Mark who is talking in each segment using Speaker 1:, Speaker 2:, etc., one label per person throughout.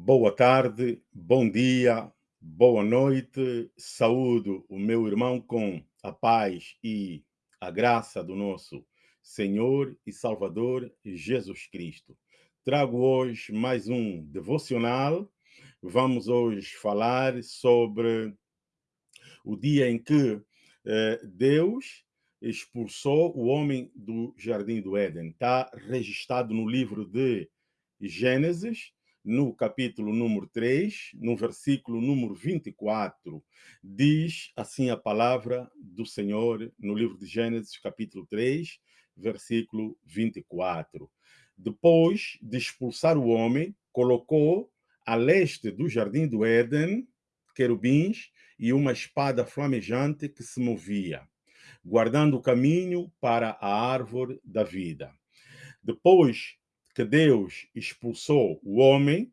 Speaker 1: Boa tarde, bom dia, boa noite. Saúdo o meu irmão com a paz e a graça do nosso Senhor e Salvador Jesus Cristo. Trago hoje mais um devocional. Vamos hoje falar sobre o dia em que eh, Deus expulsou o homem do jardim do Éden. Está registrado no livro de Gênesis, no capítulo número 3, no versículo número 24, diz assim a palavra do Senhor no livro de Gênesis, capítulo 3, versículo 24. Depois de expulsar o homem, colocou a leste do jardim do Éden querubins e uma espada flamejante que se movia, guardando o caminho para a árvore da vida. Depois que Deus expulsou o homem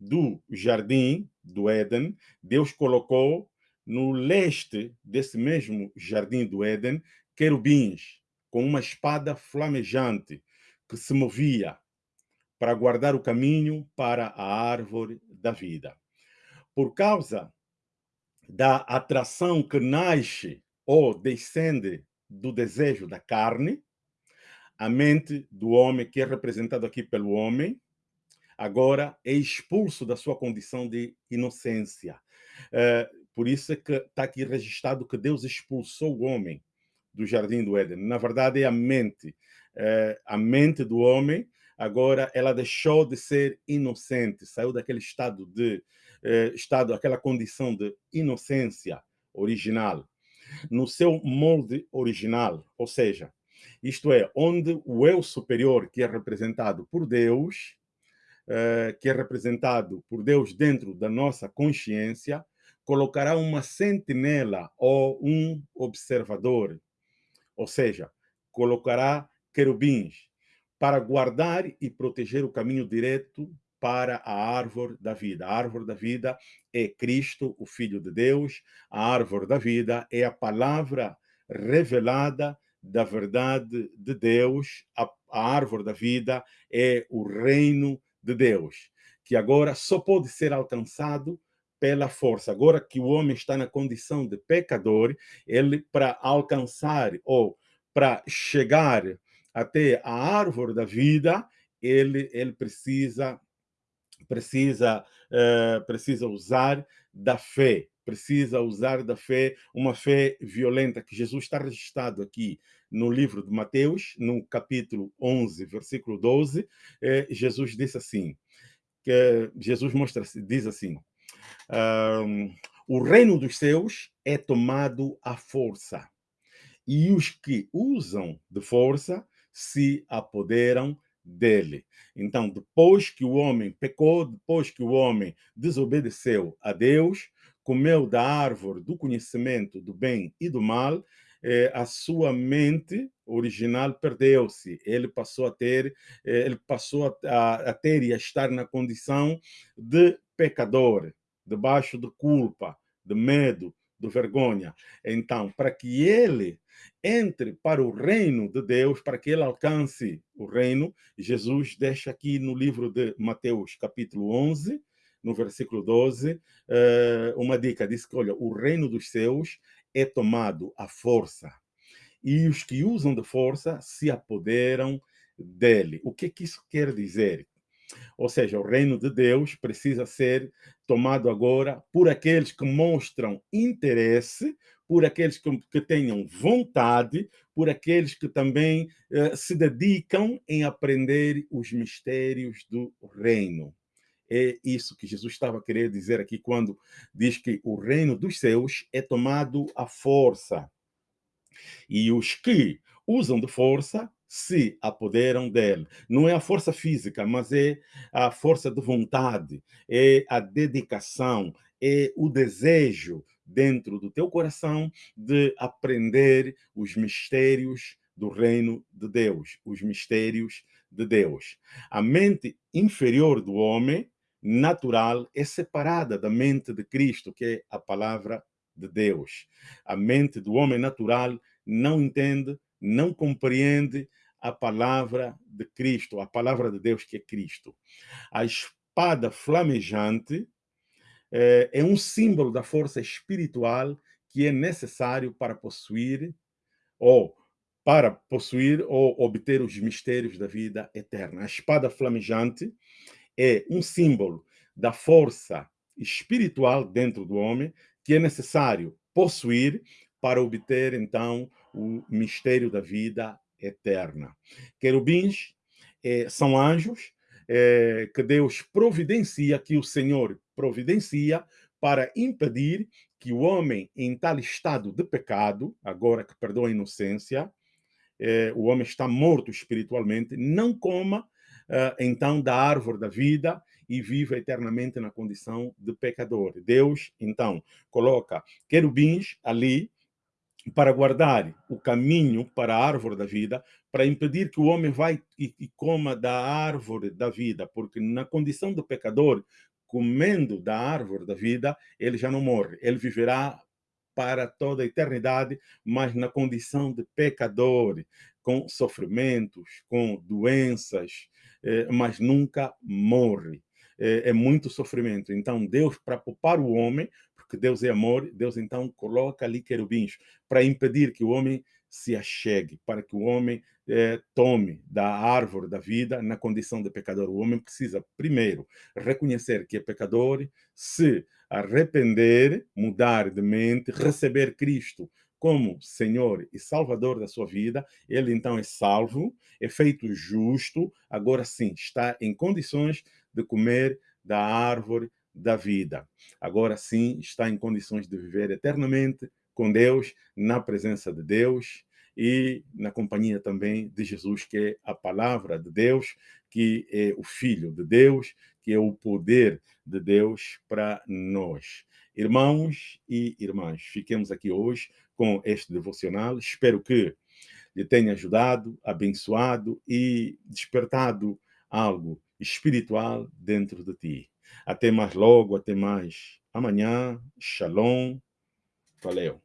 Speaker 1: do jardim do Éden, Deus colocou no leste desse mesmo jardim do Éden querubins com uma espada flamejante que se movia para guardar o caminho para a árvore da vida. Por causa da atração que nasce ou descende do desejo da carne, a mente do homem, que é representado aqui pelo homem, agora é expulso da sua condição de inocência. É, por isso é que está aqui registrado que Deus expulsou o homem do jardim do Éden. Na verdade, é a mente. É, a mente do homem, agora, ela deixou de ser inocente, saiu daquele estado de é, estado, aquela condição de inocência original, no seu molde original, ou seja, isto é, onde o eu superior, que é representado por Deus, eh, que é representado por Deus dentro da nossa consciência, colocará uma sentinela ou um observador, ou seja, colocará querubins para guardar e proteger o caminho direto para a árvore da vida. A árvore da vida é Cristo, o Filho de Deus. A árvore da vida é a palavra revelada da verdade de Deus, a, a árvore da vida é o reino de Deus, que agora só pode ser alcançado pela força. Agora que o homem está na condição de pecador, ele, para alcançar ou para chegar até a árvore da vida, ele, ele precisa precisa uh, precisa usar da fé precisa usar da fé, uma fé violenta, que Jesus está registrado aqui no livro de Mateus, no capítulo 11, versículo 12, eh, Jesus disse assim, que Jesus mostra, diz assim, o reino dos céus é tomado à força, e os que usam de força se apoderam dele. Então, depois que o homem pecou, depois que o homem desobedeceu a Deus, comeu da árvore do conhecimento do bem e do mal, eh, a sua mente original perdeu-se. Ele passou a ter, eh, ele passou a, a, ter e a estar na condição de pecador, debaixo de culpa, de medo, de vergonha. Então, para que ele entre para o reino de Deus, para que ele alcance o reino, Jesus deixa aqui no livro de Mateus, capítulo 11, no versículo 12, eh, uma dica, diz que, olha, o reino dos céus é tomado à força, e os que usam de força se apoderam dele. O que, que isso quer dizer? Ou seja, o reino de Deus precisa ser tomado agora por aqueles que mostram interesse, por aqueles que, que tenham vontade, por aqueles que também eh, se dedicam em aprender os mistérios do reino. É isso que Jesus estava querendo dizer aqui quando diz que o reino dos céus é tomado à força. E os que usam de força se apoderam dele. Não é a força física, mas é a força de vontade, é a dedicação, é o desejo dentro do teu coração de aprender os mistérios do reino de Deus, os mistérios de Deus. A mente inferior do homem natural é separada da mente de Cristo, que é a palavra de Deus. A mente do homem natural não entende, não compreende a palavra de Cristo, a palavra de Deus que é Cristo. A espada flamejante é, é um símbolo da força espiritual que é necessário para possuir ou para possuir ou obter os mistérios da vida eterna. A espada flamejante é um símbolo da força espiritual dentro do homem que é necessário possuir para obter, então, o mistério da vida eterna. Querubins eh, são anjos eh, que Deus providencia, que o Senhor providencia para impedir que o homem em tal estado de pecado, agora que perdeu a inocência, eh, o homem está morto espiritualmente, não coma então da árvore da vida e viva eternamente na condição de pecador. Deus, então, coloca querubins ali para guardar o caminho para a árvore da vida, para impedir que o homem vá e coma da árvore da vida, porque na condição do pecador, comendo da árvore da vida, ele já não morre, ele viverá para toda a eternidade, mas na condição de pecador, com sofrimentos, com doenças, eh, mas nunca morre. É, é muito sofrimento. Então, Deus, para poupar o homem, porque Deus é amor, Deus então coloca ali querubins para impedir que o homem se achegue, para que o homem eh, tome da árvore da vida na condição de pecador. O homem precisa, primeiro, reconhecer que é pecador, se arrepender, mudar de mente, receber Cristo como Senhor e Salvador da sua vida, ele então é salvo, é feito justo, agora sim está em condições de comer da árvore da vida. Agora sim está em condições de viver eternamente com Deus, na presença de Deus e na companhia também de Jesus, que é a palavra de Deus, que é o Filho de Deus, que é o poder de Deus para nós. Irmãos e irmãs, fiquemos aqui hoje com este devocional. Espero que lhe tenha ajudado, abençoado e despertado algo espiritual dentro de ti. Até mais logo, até mais amanhã. Shalom. Valeu.